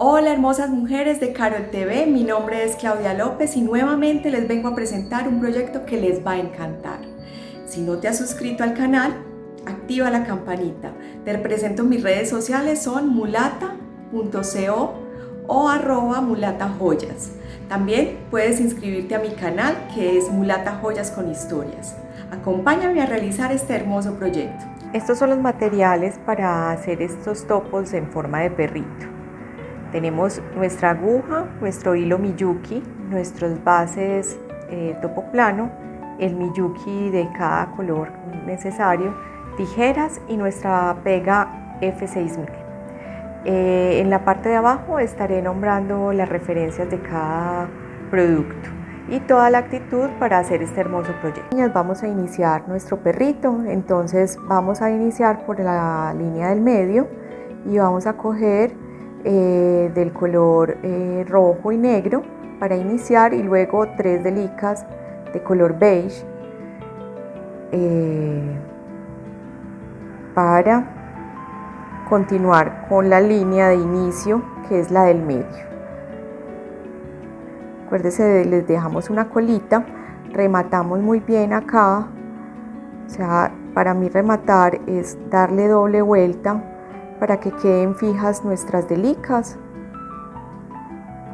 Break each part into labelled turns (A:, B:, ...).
A: Hola hermosas mujeres de Carol TV, mi nombre es Claudia López y nuevamente les vengo a presentar un proyecto que les va a encantar. Si no te has suscrito al canal, activa la campanita. Te presento mis redes sociales son mulata.co o arroba mulatajoyas. También puedes inscribirte a mi canal que es Mulata Joyas con Historias. Acompáñame a realizar este hermoso proyecto.
B: Estos son los materiales para hacer estos topos en forma de perrito. Tenemos nuestra aguja, nuestro hilo Miyuki, nuestros bases eh, topo plano, el Miyuki de cada color necesario, tijeras y nuestra pega F6000. Eh, en la parte de abajo estaré nombrando las referencias de cada producto y toda la actitud para hacer este hermoso proyecto. Vamos a iniciar nuestro perrito, entonces vamos a iniciar por la línea del medio y vamos a coger eh, del color eh, rojo y negro para iniciar y luego tres delicas de color beige eh, para continuar con la línea de inicio que es la del medio. Acuérdense, les dejamos una colita, rematamos muy bien acá, o sea, para mí rematar es darle doble vuelta para que queden fijas nuestras delicas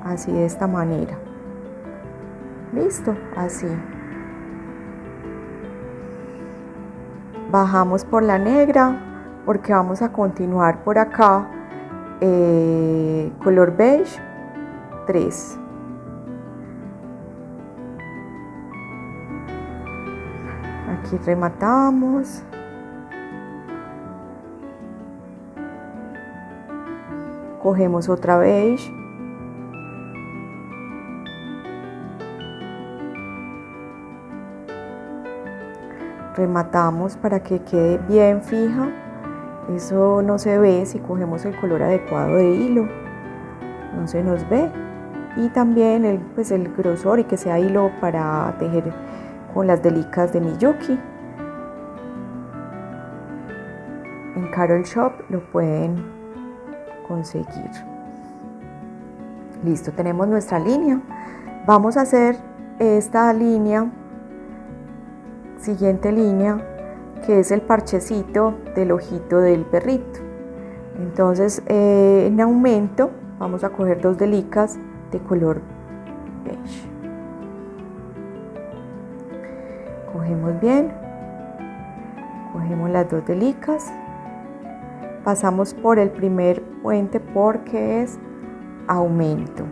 B: así de esta manera. Listo así. Bajamos por la negra porque vamos a continuar por acá eh, color beige 3 aquí rematamos cogemos otra beige rematamos para que quede bien fija. Eso no se ve si cogemos el color adecuado de hilo. No se nos ve. Y también el, pues el grosor y que sea hilo para tejer con las delicas de Miyuki en Carol Shop lo pueden conseguir. Listo, tenemos nuestra línea. Vamos a hacer esta línea, siguiente línea, que es el parchecito del ojito del perrito. Entonces, eh, en aumento, vamos a coger dos delicas de color beige. Cogemos bien, cogemos las dos delicas pasamos por el primer puente porque es aumento.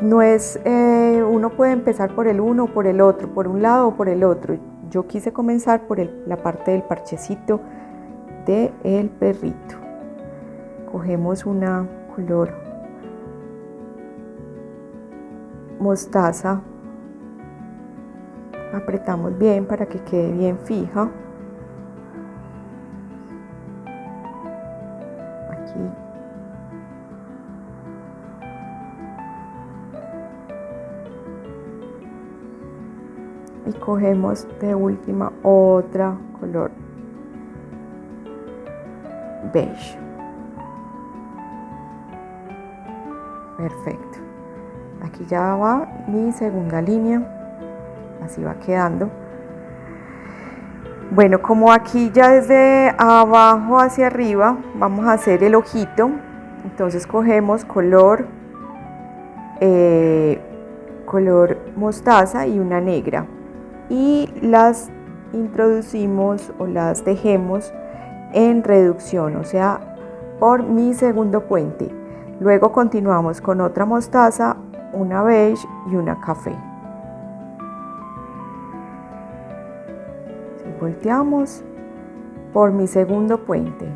B: No es, eh, uno puede empezar por el uno por el otro, por un lado o por el otro. Yo quise comenzar por la parte del parchecito del el perrito. Cogemos una color mostaza. Apretamos bien para que quede bien fija. Aquí. Y cogemos de última otra color. Beige. Perfecto aquí ya va mi segunda línea. Así va quedando. Bueno como aquí ya desde abajo hacia arriba vamos a hacer el ojito. Entonces cogemos color eh, color mostaza y una negra. Y las introducimos o las dejemos en reducción o sea por mi segundo puente. Luego continuamos con otra mostaza una beige y una café. volteamos por mi segundo puente,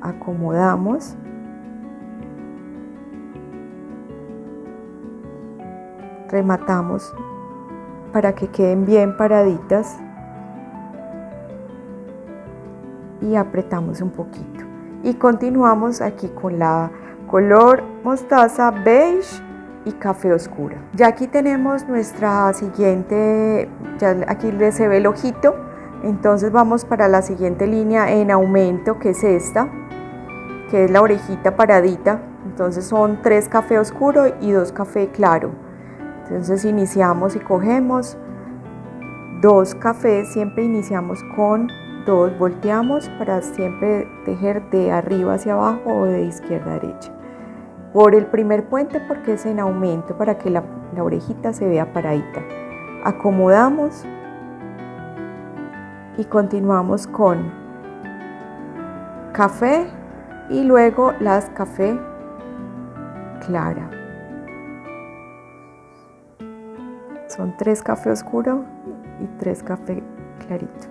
B: acomodamos. Rematamos para que queden bien paraditas. Y apretamos un poquito. Y continuamos aquí con la color mostaza beige y café oscuro. Ya aquí tenemos nuestra siguiente, ya aquí se ve el ojito, entonces vamos para la siguiente línea en aumento que es esta, que es la orejita paradita, entonces son tres café oscuro y dos café claro. Entonces iniciamos y cogemos dos cafés, siempre iniciamos con dos, volteamos para siempre tejer de arriba hacia abajo o de izquierda a derecha. Por el primer puente porque es en aumento para que la, orejita se vea paradita. Acomodamos y continuamos con café y luego las café clara. Son tres café oscuro y tres café clarito.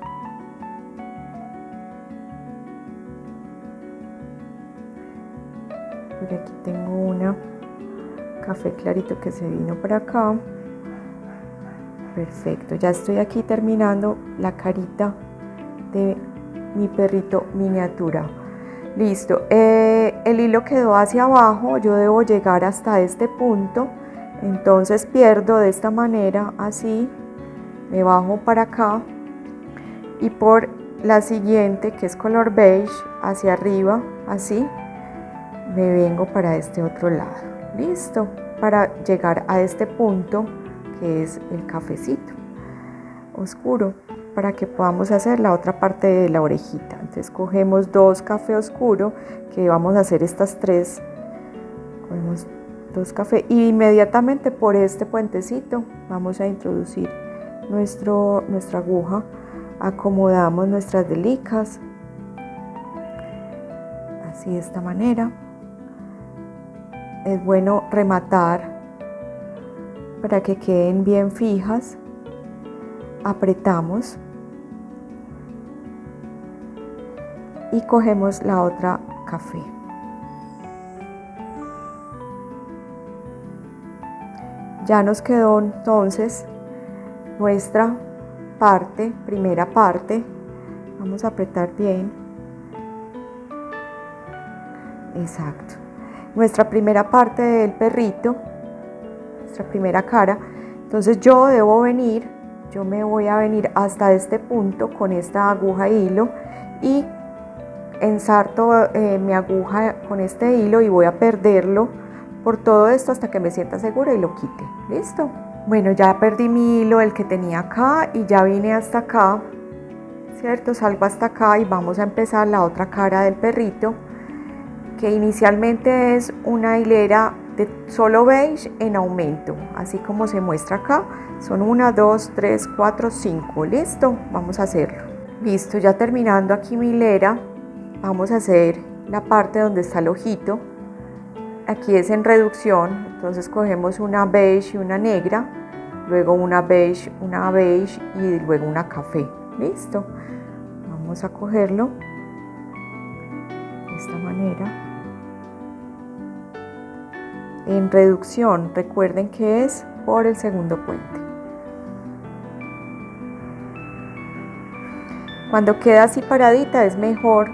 B: Por aquí tengo café clarito que se vino para acá. Perfecto, ya estoy aquí terminando la carita de mi perrito miniatura. Listo, eh, el hilo quedó hacia abajo, yo debo llegar hasta este punto, entonces pierdo de esta manera, así, me bajo para acá y por la siguiente que es color beige hacia arriba así me vengo para este otro lado listo para llegar a este punto que es el cafecito oscuro para que podamos hacer la otra parte de la orejita. Entonces cogemos dos café oscuro que vamos a hacer estas tres. Cogemos dos cafés y inmediatamente por este puentecito vamos a introducir nuestro, nuestra aguja, acomodamos nuestras delicas, así de esta manera. Es bueno rematar para que queden bien fijas. Apretamos y cogemos la otra café. Ya nos quedó entonces nuestra parte, primera parte. Vamos a apretar bien. Exacto. Nuestra primera parte del perrito, nuestra primera cara. Entonces yo debo venir, yo me voy a venir hasta este punto con esta aguja hilo y ensarto eh, mi aguja con este hilo y voy a perderlo por todo esto hasta que me sienta segura y lo quite. ¿Listo? Bueno, ya perdí mi hilo, el que tenía acá, y ya vine hasta acá, ¿cierto? Salgo hasta acá y vamos a empezar la otra cara del perrito, que inicialmente es una hilera de solo beige en aumento, así como se muestra acá. Son una, dos, tres, cuatro, cinco. Listo, vamos a hacerlo. Listo, ya terminando aquí mi hilera, vamos a hacer la parte donde está el ojito. Aquí es en reducción, entonces cogemos una beige y una negra luego una beige, una beige y luego una café. Listo. Vamos a cogerlo de esta manera. En reducción, recuerden que es por el segundo puente. Cuando queda así paradita es mejor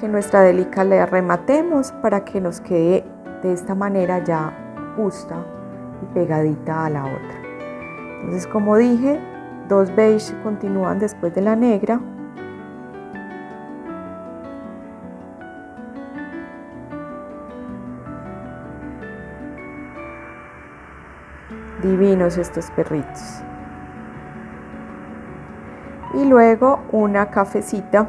B: que nuestra delica le rematemos para que nos quede de esta manera ya justa y pegadita a la otra. Entonces, como dije, dos beige continúan después de la negra. Divinos estos perritos. Y luego una cafecita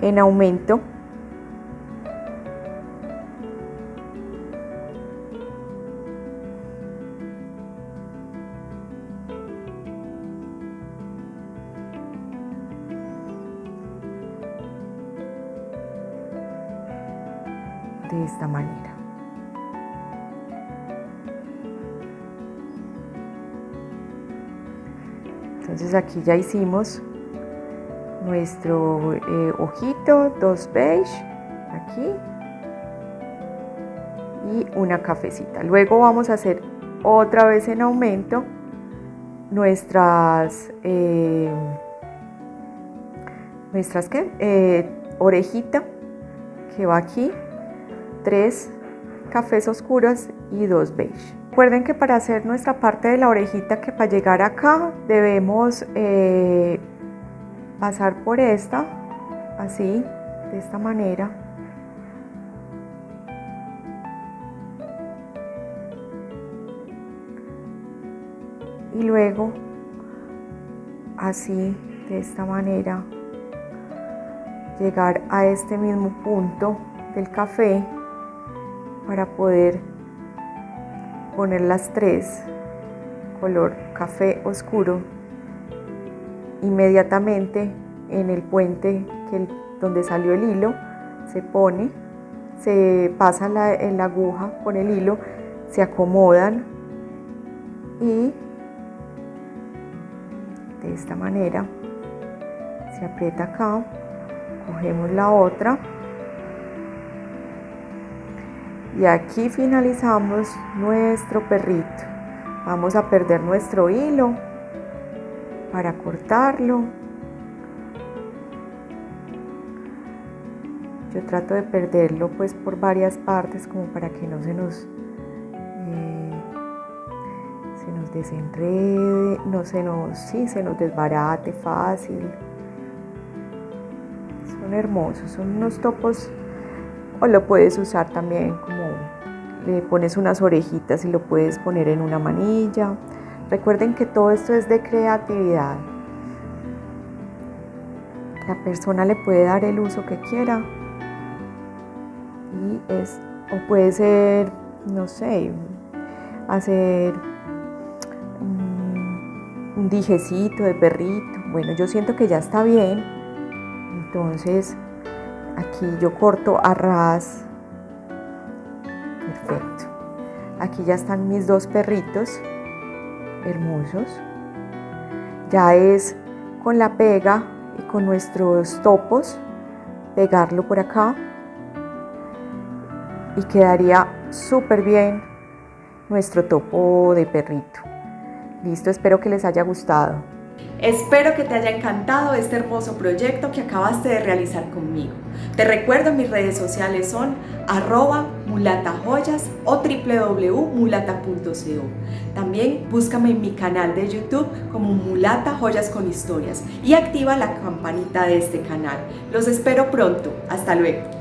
B: en aumento Entonces aquí ya hicimos nuestro eh, ojito, dos beige, aquí y una cafecita. Luego vamos a hacer otra vez en aumento nuestras eh, nuestras ¿qué? Eh, orejita que va aquí tres cafés oscuros y dos beige. Recuerden que para hacer nuestra parte de la orejita que para llegar acá debemos eh, pasar por esta, así, de esta manera. Y luego, así, de esta manera, llegar a este mismo punto del café para poder poner las tres color café oscuro inmediatamente en el puente que donde salió el hilo se pone se pasa la, la aguja con el hilo se acomodan y de esta manera se aprieta acá cogemos la otra y aquí finalizamos nuestro perrito. Vamos a perder nuestro hilo para cortarlo. Yo trato de perderlo pues por varias partes como para que no se nos eh, se nos desenrede no se nos sí se nos desbarate fácil. Son hermosos son unos topos o lo puedes usar también le pones unas orejitas y lo puedes poner en una manilla. Recuerden que todo esto es de creatividad. La persona le puede dar el uso que quiera y es o puede ser, no sé, hacer un, un dijecito de perrito. Bueno, yo siento que ya está bien. Entonces Aquí yo corto a ras. Perfecto. Aquí ya están mis dos perritos hermosos. Ya es con la pega y con nuestros topos pegarlo por acá y quedaría súper bien nuestro topo de perrito. Listo, espero que les haya gustado.
A: Espero que te haya encantado este hermoso proyecto que acabaste de realizar conmigo. Te recuerdo mis redes sociales son arroba mulatajoyas o www.mulata.co. También búscame en mi canal de YouTube como Mulata Joyas con Historias y activa la campanita de este canal. Los espero pronto. Hasta luego.